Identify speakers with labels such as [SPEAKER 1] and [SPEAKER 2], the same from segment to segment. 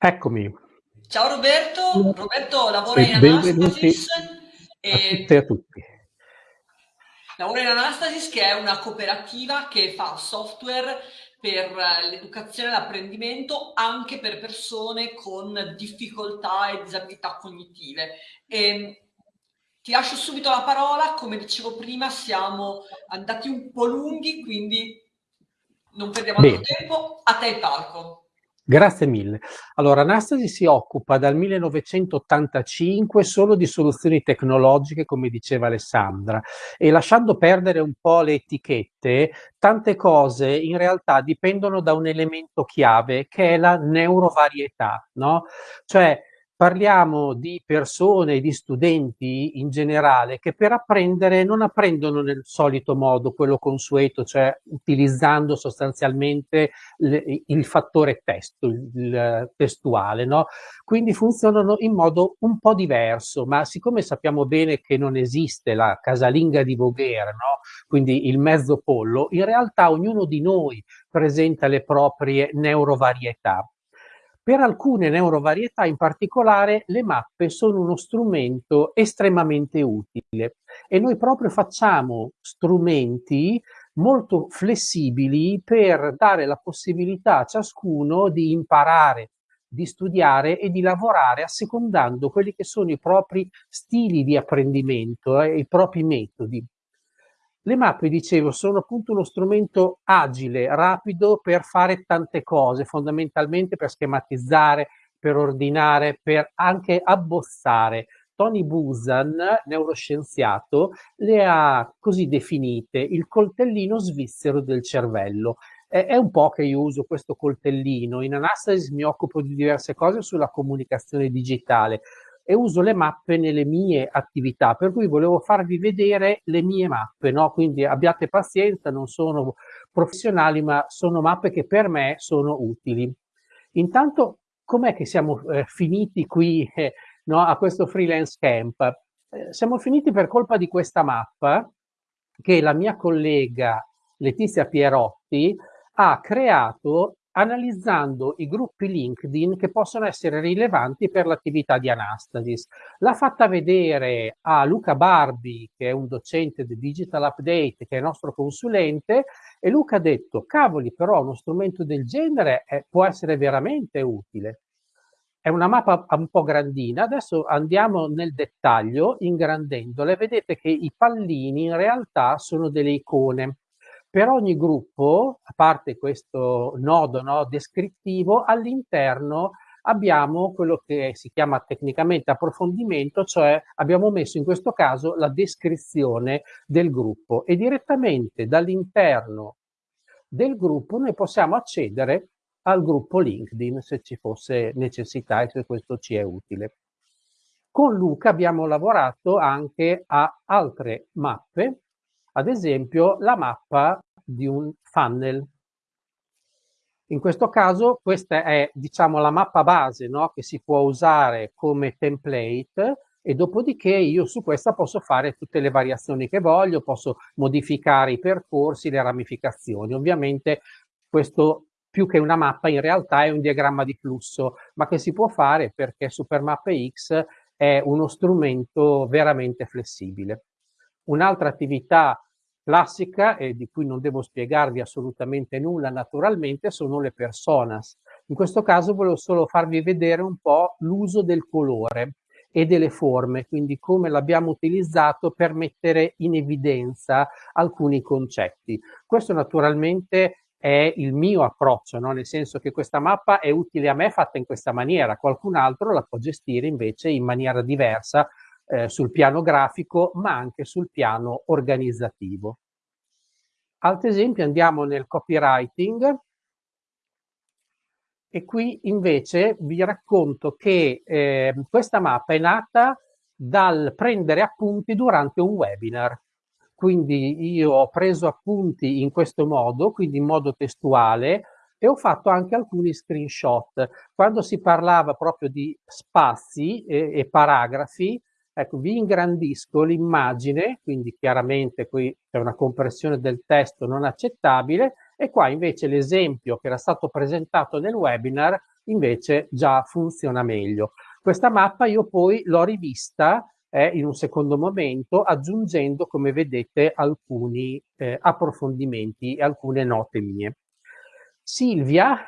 [SPEAKER 1] Eccomi.
[SPEAKER 2] Ciao Roberto, Roberto lavora in Anastasis
[SPEAKER 1] e a, a tutti.
[SPEAKER 2] Lavora in Anastasis che è una cooperativa che fa software per l'educazione e l'apprendimento anche per persone con difficoltà e disabilità cognitive. E ehm, ti lascio subito la parola, come dicevo prima siamo andati un po' lunghi, quindi non perdiamo altro tempo, a te il palco.
[SPEAKER 1] Grazie mille. Allora, Anastasi si occupa dal 1985 solo di soluzioni tecnologiche, come diceva Alessandra, e lasciando perdere un po' le etichette, tante cose in realtà dipendono da un elemento chiave che è la neurovarietà, no? Cioè, parliamo di persone, di studenti in generale che per apprendere non apprendono nel solito modo, quello consueto, cioè utilizzando sostanzialmente il, fattore testo, il testuale, no? Quindi funzionano in modo un po' diverso, ma siccome sappiamo bene che non esiste la casalinga di Voghera, no? quindi il mezzo pollo, in realtà ognuno di noi presenta le proprie neurovarietà. Per alcune neurovarietà in particolare le mappe sono uno strumento estremamente utile e noi proprio facciamo strumenti molto flessibili per dare la possibilità a ciascuno di imparare, di studiare e di lavorare assecondando quelli che sono i propri stili di apprendimento, eh, i propri metodi. Le mappe, dicevo, sono appunto uno strumento agile, rapido per fare tante cose, fondamentalmente per schematizzare, per ordinare, per anche abbozzare. Tony Busan, neuroscienziato, le ha così definite il coltellino svizzero del cervello. È un po' che io uso questo coltellino. In Anastasis mi occupo di diverse cose sulla comunicazione digitale e uso le mappe nelle mie attività, per cui volevo farvi vedere le mie mappe, no? quindi abbiate pazienza, non sono professionali, ma sono mappe che per me sono utili. Intanto, com'è che siamo eh, finiti qui eh, no, a questo freelance camp? Eh, siamo finiti per colpa di questa mappa che la mia collega Letizia Pierotti ha creato analizzando i gruppi LinkedIn che possono essere rilevanti per l'attività di Anastasis. L'ha fatta vedere a Luca Barbi, che è un docente di Digital Update, che è nostro consulente, e Luca ha detto, cavoli, però uno strumento del genere è, può essere veramente utile. È una mappa un po' grandina, adesso andiamo nel dettaglio ingrandendole, vedete che i pallini in realtà sono delle icone per ogni gruppo, a parte questo nodo no, descrittivo, all'interno abbiamo quello che si chiama tecnicamente approfondimento, cioè abbiamo messo in questo caso la descrizione del gruppo e direttamente dall'interno del gruppo noi possiamo accedere al gruppo LinkedIn se ci fosse necessità e se questo ci è utile. Con Luca abbiamo lavorato anche a altre mappe ad esempio la mappa di un funnel. In questo caso questa è diciamo la mappa base no? che si può usare come template e dopodiché io su questa posso fare tutte le variazioni che voglio, posso modificare i percorsi, le ramificazioni. Ovviamente questo più che una mappa in realtà è un diagramma di flusso, ma che si può fare perché Supermappe X è uno strumento veramente flessibile. Un'altra attività classica e di cui non devo spiegarvi assolutamente nulla naturalmente sono le personas. In questo caso volevo solo farvi vedere un po' l'uso del colore e delle forme, quindi come l'abbiamo utilizzato per mettere in evidenza alcuni concetti. Questo naturalmente è il mio approccio, no? nel senso che questa mappa è utile a me fatta in questa maniera, qualcun altro la può gestire invece in maniera diversa eh, sul piano grafico, ma anche sul piano organizzativo. Altri esempi andiamo nel copywriting e qui invece vi racconto che eh, questa mappa è nata dal prendere appunti durante un webinar. Quindi io ho preso appunti in questo modo, quindi in modo testuale, e ho fatto anche alcuni screenshot. Quando si parlava proprio di spazi e, e paragrafi, Ecco, vi ingrandisco l'immagine, quindi chiaramente qui c'è una compressione del testo non accettabile e qua invece l'esempio che era stato presentato nel webinar invece già funziona meglio. Questa mappa io poi l'ho rivista eh, in un secondo momento aggiungendo, come vedete, alcuni eh, approfondimenti e alcune note mie. Silvia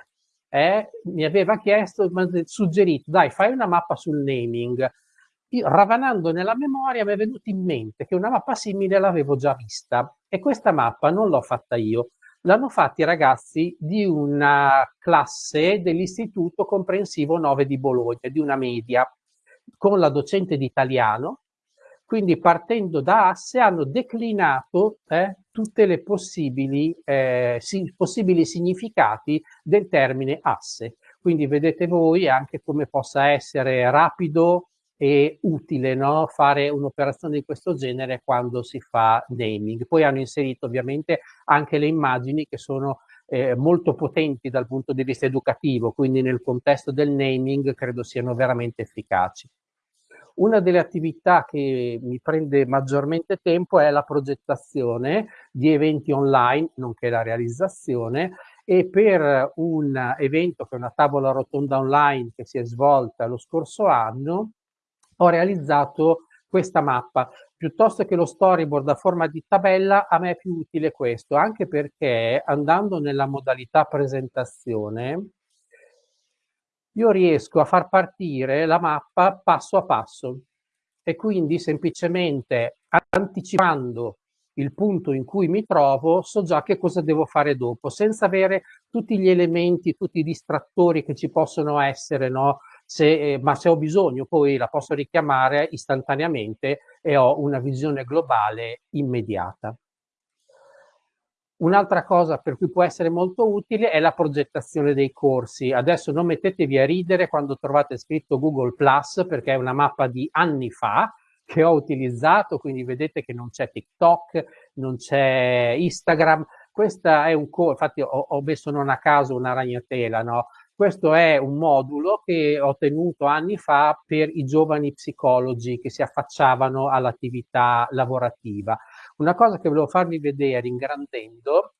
[SPEAKER 1] eh, mi aveva chiesto, suggerito, dai, fai una mappa sul naming. Io, ravanando nella memoria, mi è venuto in mente che una mappa simile l'avevo già vista e questa mappa non l'ho fatta io, l'hanno fatta i ragazzi di una classe dell'Istituto Comprensivo 9 di Bologna, di una media, con la docente di italiano, quindi partendo da asse hanno declinato eh, tutte le possibili, eh, si, possibili significati del termine asse. Quindi vedete voi anche come possa essere rapido e utile no? fare un'operazione di questo genere quando si fa naming. Poi hanno inserito ovviamente anche le immagini che sono eh, molto potenti dal punto di vista educativo, quindi nel contesto del naming credo siano veramente efficaci. Una delle attività che mi prende maggiormente tempo è la progettazione di eventi online, nonché la realizzazione, e per un evento che è una tavola rotonda online che si è svolta lo scorso anno, ho realizzato questa mappa. Piuttosto che lo storyboard a forma di tabella, a me è più utile questo, anche perché andando nella modalità presentazione, io riesco a far partire la mappa passo a passo e quindi semplicemente anticipando il punto in cui mi trovo, so già che cosa devo fare dopo, senza avere tutti gli elementi, tutti i distrattori che ci possono essere, no? Se, eh, ma se ho bisogno poi la posso richiamare istantaneamente e ho una visione globale immediata. Un'altra cosa per cui può essere molto utile è la progettazione dei corsi. Adesso non mettetevi a ridere quando trovate scritto Google Plus perché è una mappa di anni fa che ho utilizzato, quindi vedete che non c'è TikTok, non c'è Instagram. Questa è un corso, infatti ho, ho messo non a caso una ragnatela, no? Questo è un modulo che ho tenuto anni fa per i giovani psicologi che si affacciavano all'attività lavorativa. Una cosa che volevo farvi vedere ingrandendo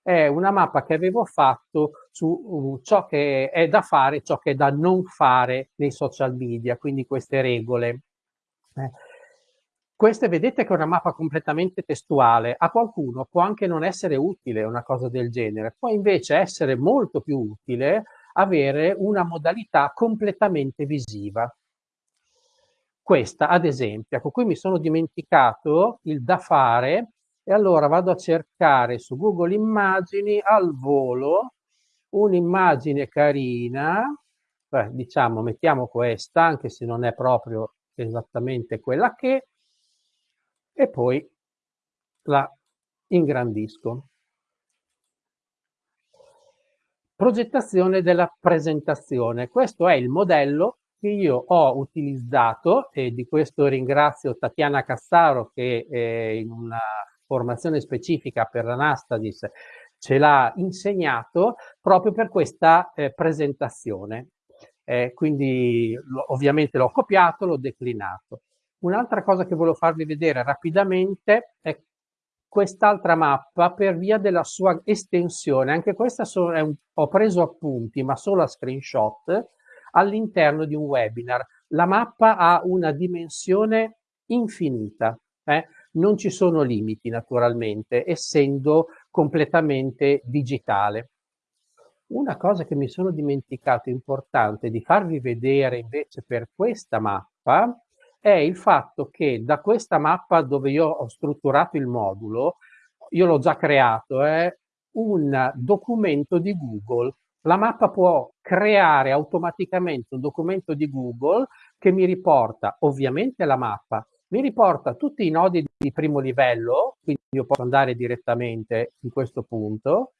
[SPEAKER 1] è una mappa che avevo fatto su uh, ciò che è da fare, ciò che è da non fare nei social media, quindi queste regole. Eh. Queste vedete che è una mappa completamente testuale, a qualcuno può anche non essere utile una cosa del genere, può invece essere molto più utile avere una modalità completamente visiva. Questa, ad esempio, ecco, qui mi sono dimenticato il da fare e allora vado a cercare su Google Immagini al volo un'immagine carina, beh, diciamo mettiamo questa, anche se non è proprio esattamente quella che, e poi la ingrandisco. Progettazione della presentazione. Questo è il modello che io ho utilizzato e di questo ringrazio Tatiana Cassaro che eh, in una formazione specifica per l'Anastadis ce l'ha insegnato proprio per questa eh, presentazione. Eh, quindi ovviamente l'ho copiato, l'ho declinato. Un'altra cosa che volevo farvi vedere rapidamente è quest'altra mappa per via della sua estensione. Anche questa so, un, ho preso appunti, ma solo a screenshot, all'interno di un webinar. La mappa ha una dimensione infinita, eh? non ci sono limiti naturalmente, essendo completamente digitale. Una cosa che mi sono dimenticato importante di farvi vedere invece per questa mappa è il fatto che da questa mappa dove io ho strutturato il modulo, io l'ho già creato, è un documento di Google. La mappa può creare automaticamente un documento di Google che mi riporta ovviamente la mappa, mi riporta tutti i nodi di primo livello, quindi io posso andare direttamente in questo punto,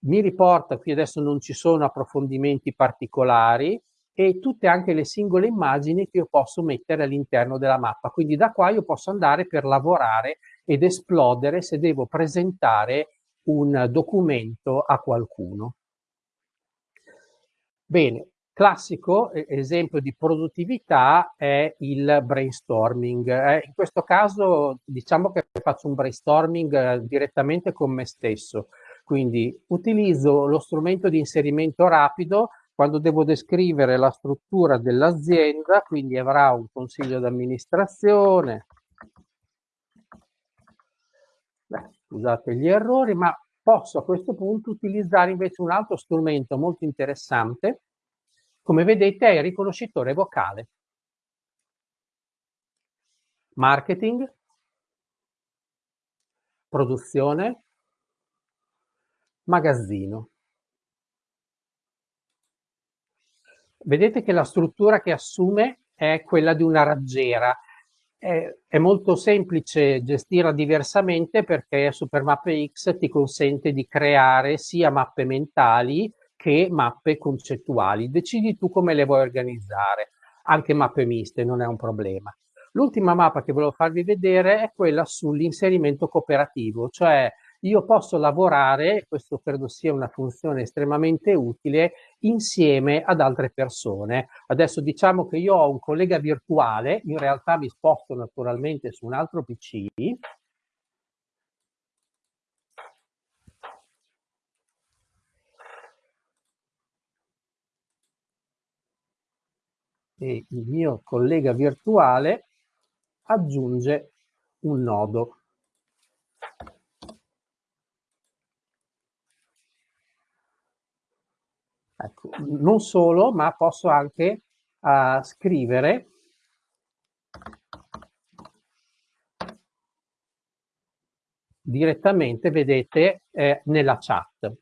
[SPEAKER 1] mi riporta, qui adesso non ci sono approfondimenti particolari, e tutte anche le singole immagini che io posso mettere all'interno della mappa. Quindi da qua io posso andare per lavorare ed esplodere se devo presentare un documento a qualcuno. Bene, classico esempio di produttività è il brainstorming. Eh, in questo caso diciamo che faccio un brainstorming eh, direttamente con me stesso, quindi utilizzo lo strumento di inserimento rapido quando devo descrivere la struttura dell'azienda, quindi avrà un consiglio d'amministrazione, scusate gli errori, ma posso a questo punto utilizzare invece un altro strumento molto interessante, come vedete è il riconoscitore vocale. Marketing, produzione, magazzino. Vedete che la struttura che assume è quella di una raggiera. È, è molto semplice gestirla diversamente perché Supermappe X ti consente di creare sia mappe mentali che mappe concettuali. Decidi tu come le vuoi organizzare. Anche mappe miste non è un problema. L'ultima mappa che volevo farvi vedere è quella sull'inserimento cooperativo, cioè io posso lavorare, questo credo sia una funzione estremamente utile, insieme ad altre persone. Adesso diciamo che io ho un collega virtuale, in realtà mi sposto naturalmente su un altro PC, e il mio collega virtuale aggiunge un nodo. Ecco, non solo, ma posso anche uh, scrivere direttamente, vedete, eh, nella chat. Eh,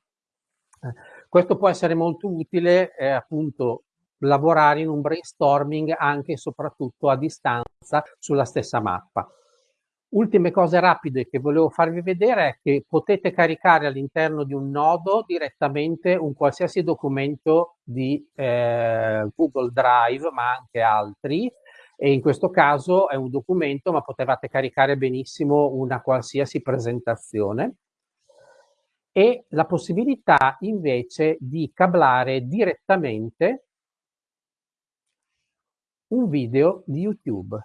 [SPEAKER 1] questo può essere molto utile, eh, appunto, lavorare in un brainstorming anche e soprattutto a distanza sulla stessa mappa. Ultime cose rapide che volevo farvi vedere è che potete caricare all'interno di un nodo direttamente un qualsiasi documento di eh, Google Drive, ma anche altri, e in questo caso è un documento, ma potevate caricare benissimo una qualsiasi presentazione e la possibilità invece di cablare direttamente un video di YouTube.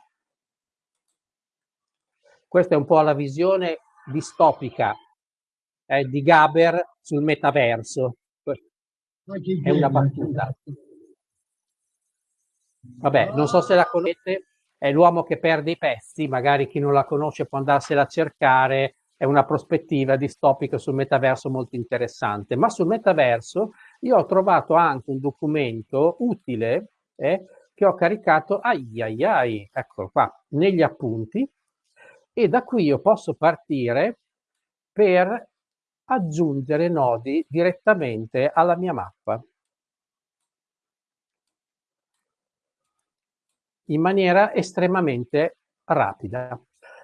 [SPEAKER 1] Questa è un po' la visione distopica eh, di Gaber sul metaverso. È una battuta. Vabbè, non so se la conoscete, è l'uomo che perde i pezzi, magari chi non la conosce può andarsela a cercare, è una prospettiva distopica sul metaverso molto interessante. Ma sul metaverso io ho trovato anche un documento utile eh, che ho caricato, ai ai ai, eccolo qua, negli appunti, e da qui io posso partire per aggiungere nodi direttamente alla mia mappa in maniera estremamente rapida.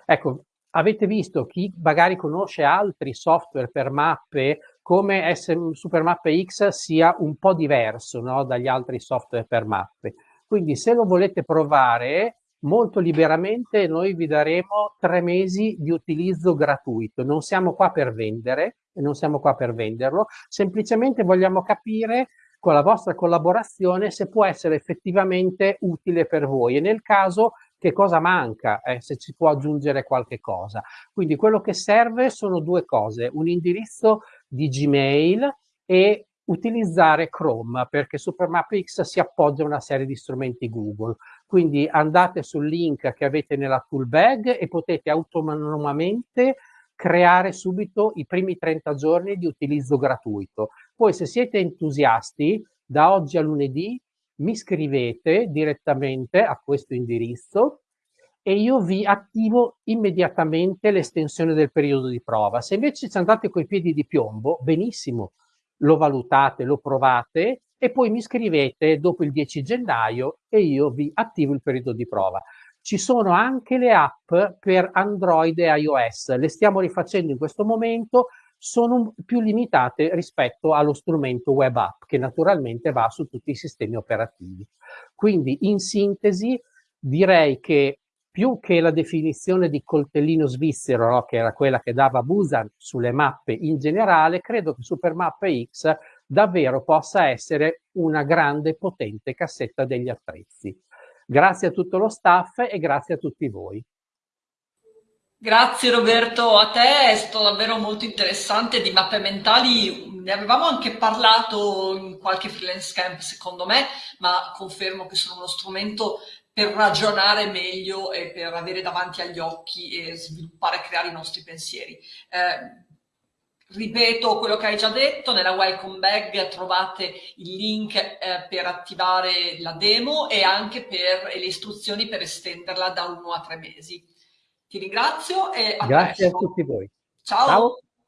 [SPEAKER 1] Ecco, avete visto chi magari conosce altri software per mappe come Supermappe X sia un po' diverso no, dagli altri software per mappe. Quindi se lo volete provare molto liberamente noi vi daremo tre mesi di utilizzo gratuito. Non siamo qua per vendere non siamo qua per venderlo, semplicemente vogliamo capire con la vostra collaborazione se può essere effettivamente utile per voi e nel caso che cosa manca, eh, se ci può aggiungere qualche cosa. Quindi quello che serve sono due cose, un indirizzo di Gmail e utilizzare Chrome perché SuperMapX si appoggia a una serie di strumenti Google. Quindi andate sul link che avete nella tool bag e potete autonomamente creare subito i primi 30 giorni di utilizzo gratuito. Poi se siete entusiasti, da oggi a lunedì mi scrivete direttamente a questo indirizzo e io vi attivo immediatamente l'estensione del periodo di prova. Se invece ci andate coi piedi di piombo, benissimo, lo valutate, lo provate e poi mi scrivete dopo il 10 gennaio e io vi attivo il periodo di prova. Ci sono anche le app per Android e iOS, le stiamo rifacendo in questo momento, sono più limitate rispetto allo strumento web app che naturalmente va su tutti i sistemi operativi. Quindi in sintesi direi che più che la definizione di coltellino svizzero, no, che era quella che dava Busan sulle mappe in generale, credo che Supermappe X davvero possa essere una grande potente cassetta degli attrezzi. Grazie a tutto lo staff e grazie a tutti voi.
[SPEAKER 2] Grazie Roberto, a te è stato davvero molto interessante di mappe mentali, ne avevamo anche parlato in qualche freelance camp secondo me, ma confermo che sono uno strumento per ragionare meglio e per avere davanti agli occhi e sviluppare e creare i nostri pensieri. Eh, ripeto quello che hai già detto, nella welcome bag trovate il link eh, per attivare la demo e anche per le istruzioni per estenderla da uno a tre mesi. Ti ringrazio e
[SPEAKER 1] a Grazie presto. a tutti voi.
[SPEAKER 2] Ciao. Ciao.